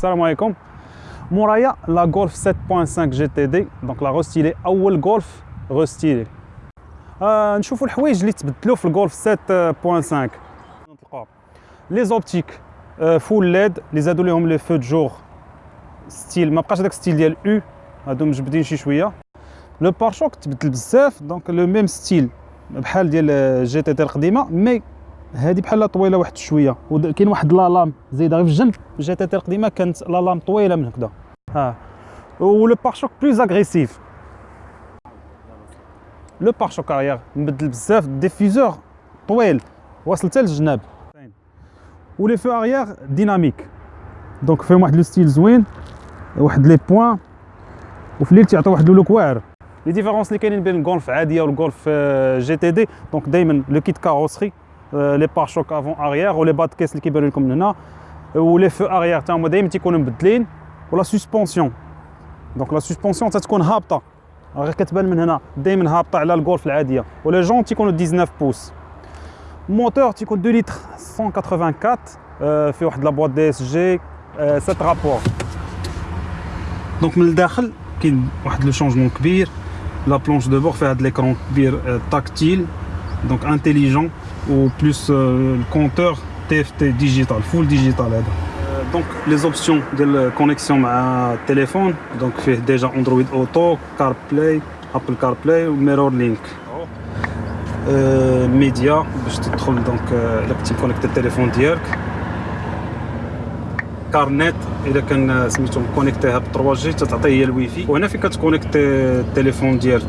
Salam alaikum. Mouraya, la Golf 7.5 GTD, donc la restylée, Awel Golf restylée. Nous avons le Huawei, je l'ai le Golf 7.5. Les optiques, euh, full LED, les adolés les feux de jour, style, ma prochaine style, il U, donc je vais vous dire le pare-choc, donc le même style, le euh, GTD, mais هذه بحال طويله واحد شويه وكاين واحد لالام زايده غير في الجنب الجتاتير القديمه كانت لالام طويله من هكذا ها لو بارشوك بلوز اغريسيف لو بارشوك اريير مبدل بزاف ديفيزور طويل واصل حتى للجناب لي فو اريير ديناميك دونك فيهم واحد لو ستيل زوين واحد لي بوين وفي الليل تيعطي واحد لوك واعر لي ديفيرونس اللي كاينين بين الجولف عاديه والجولف جي تي دي دونك دائما لو كيت كاروسري Euh, les pare-chocs avant arrière ou les bas de caisse qui brûlent comme là euh, ou les feux arrière tu as un modèle qui connaît ou la suspension donc la suspension ça qu'on connaît habta alors que tu belles maintenant des men habta à golf les gens qui connaît 19 pouces moteur qui coûte 2 litres 184 euh, fait la boîte DSG 7 rapports donc le dakhl qui est le changement kbir la planche de bord fait de l'écran tactile donc intelligent ou plus euh, le compteur TFT digital, full digital. Euh, donc les options de la connexion à téléphone, donc fait déjà Android Auto, CarPlay, Apple CarPlay ou Mirror Link. Euh, Media, je te trouve donc euh, petit connecté téléphone direct. carnet اذا à سميتو connecter ب 3 le Wi-Fi. الواي وهنا فين le téléphone direct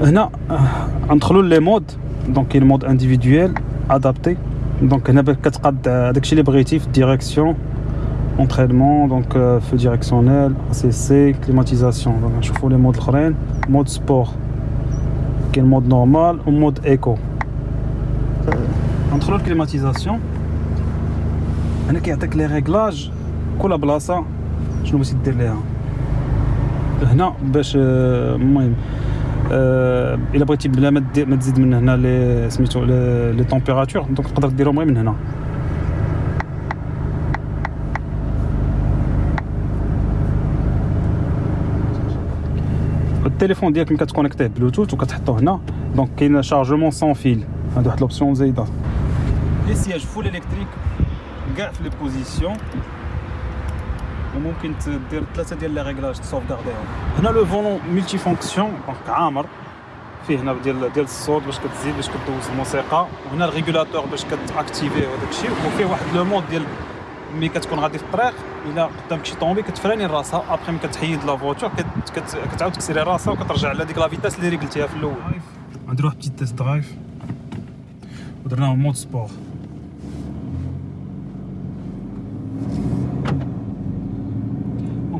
Euh, euh, entre les modes donc il mode individuel adapté donc hélas y a direction entraînement donc euh, feu directionnel cc climatisation donc je trouve les mode trop mode sport qui est le mode normal ou mode éco entre l'autre climatisation hélas qui attaque les réglages pour je ne me suis pas dit il a pris le les températures, donc le Le téléphone est connecté Bluetooth, donc il y a un chargement sans fil. Il Les sièges full électrique gardent les positions. وممكن تدير ثلاثه ديال لي ريغلاج تسوفغارديهم هنا لو فولون ملتي فونكسيون دونك عامر فيه هنا ديال ديال الصوت باش كتزيد باش كدوز الموسيقى وهنا الريغولاتور باش كتاكتيفي وداك الشيء وفيه واحد لو مود ديال ملي كتكون غادي في الطريق الا قدامك شي طوموبيل كتفراني راسها ابخي ملي كتحيد لا فوتور كتعاود تكسري راسها وكترجع على ديك لا فيتاس اللي ريغلتيها في الاول غندير واحد بتيت تيست درايف ودرناه مود سبور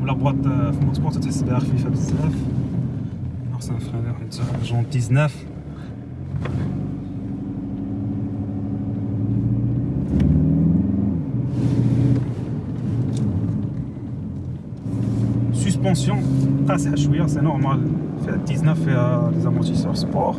la boîte de sport, c'est est fifa 19. alors ça fait un genre 19 suspension c'est normal 19 et des amortisseurs sport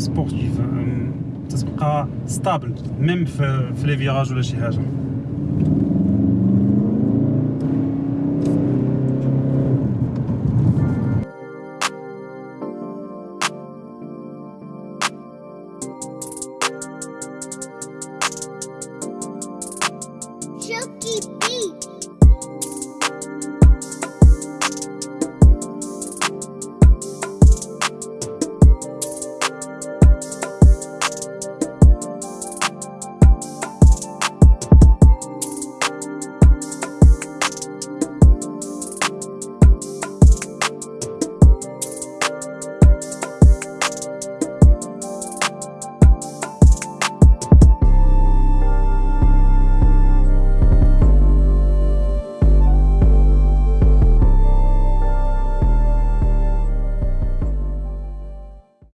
sportive, ça stable même pour les virages ou les chicanes.